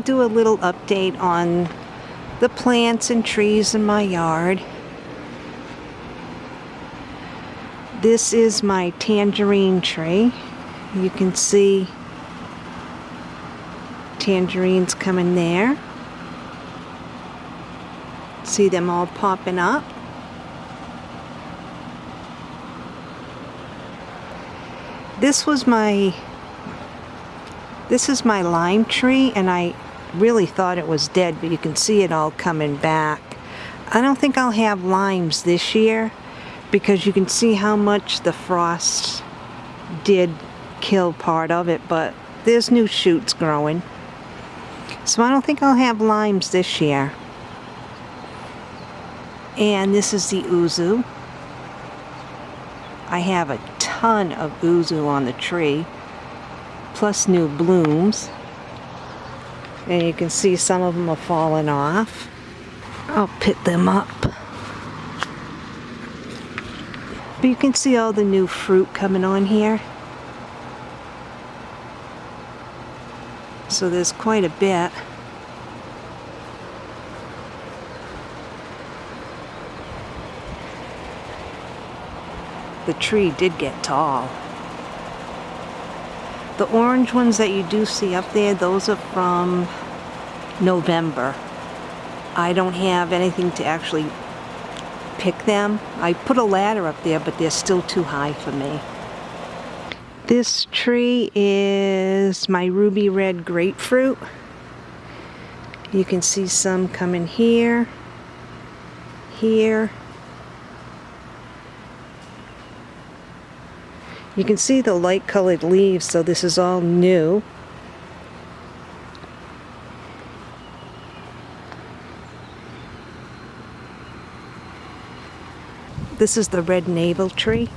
I'll do a little update on the plants and trees in my yard. This is my tangerine tree. You can see tangerines coming there. See them all popping up. This was my this is my lime tree and I really thought it was dead but you can see it all coming back. I don't think I'll have limes this year because you can see how much the frost did kill part of it but there's new shoots growing. So I don't think I'll have limes this year. And this is the yuzu. I have a ton of yuzu on the tree, plus new blooms. And you can see some of them are falling off. I'll pick them up. But you can see all the new fruit coming on here. So there's quite a bit. The tree did get tall. The orange ones that you do see up there, those are from November. I don't have anything to actually pick them. I put a ladder up there, but they're still too high for me. This tree is my ruby red grapefruit. You can see some coming here, here. You can see the light colored leaves, so this is all new. This is the red navel tree.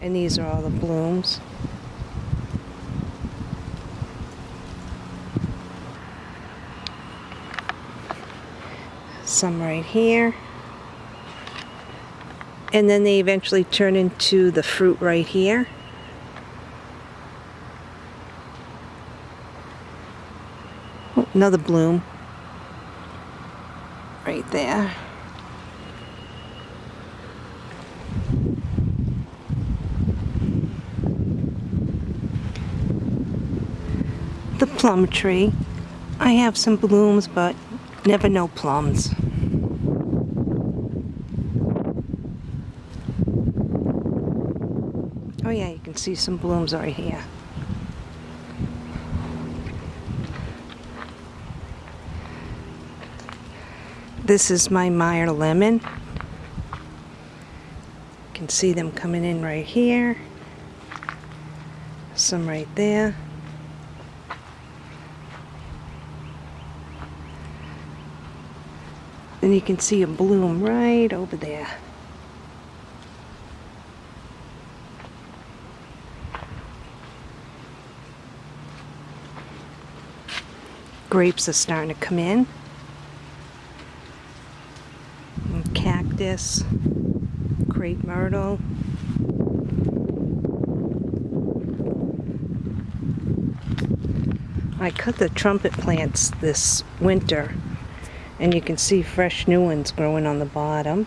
And these are all the blooms. Some right here. And then they eventually turn into the fruit right here. Oh, another bloom. Right there. the plum tree. I have some blooms, but never no plums. Oh yeah, you can see some blooms right here. This is my Meyer lemon. You can see them coming in right here. Some right there. And you can see a bloom right over there. Grapes are starting to come in. And cactus, crepe myrtle. I cut the trumpet plants this winter and you can see fresh new ones growing on the bottom.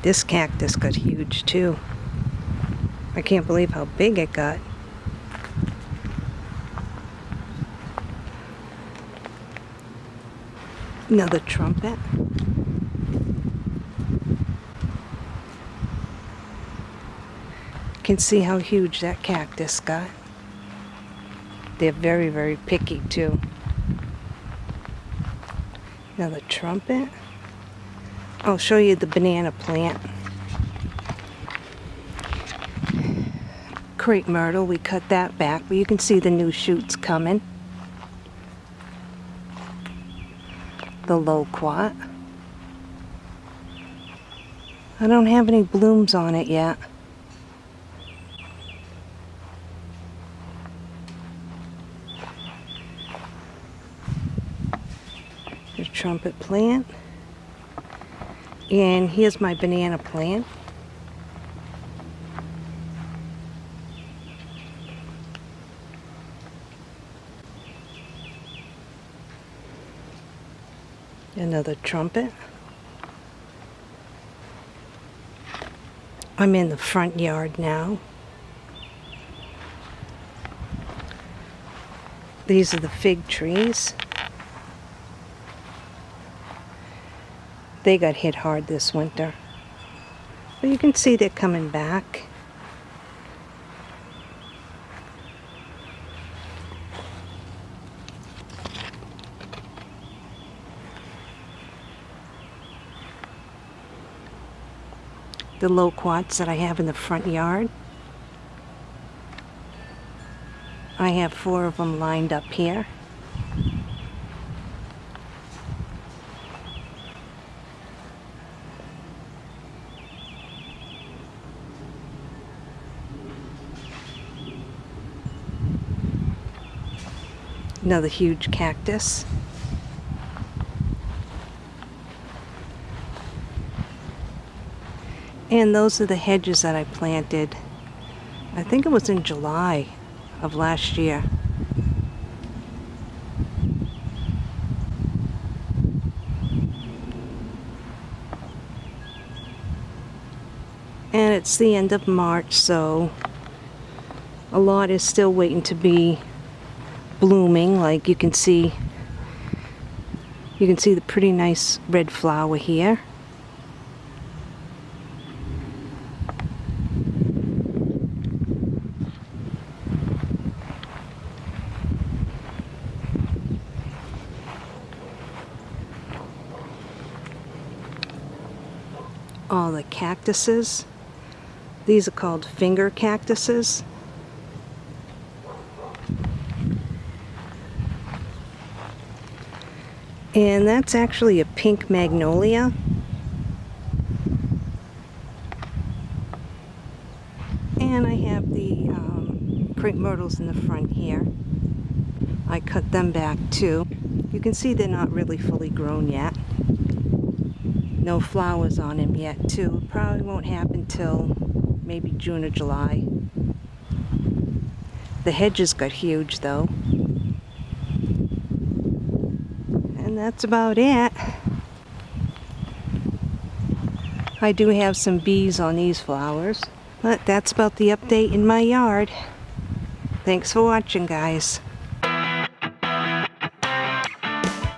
This cactus got huge too. I can't believe how big it got. Another trumpet. You can see how huge that cactus got. They're very, very picky too. Another trumpet. I'll show you the banana plant. Crepe myrtle, we cut that back, but you can see the new shoots coming. The loquat. I don't have any blooms on it yet. trumpet plant. And here's my banana plant. Another trumpet. I'm in the front yard now. These are the fig trees. They got hit hard this winter. But you can see they're coming back. The loquats that I have in the front yard. I have four of them lined up here. Another huge cactus. And those are the hedges that I planted. I think it was in July of last year. And it's the end of March, so a lot is still waiting to be blooming. Like you can see, you can see the pretty nice red flower here. All the cactuses. These are called finger cactuses. And that's actually a pink magnolia. And I have the um, crepe myrtles in the front here. I cut them back too. You can see they're not really fully grown yet no flowers on him yet too. Probably won't happen till maybe June or July. The hedges got huge though. And that's about it. I do have some bees on these flowers. But that's about the update in my yard. Thanks for watching guys.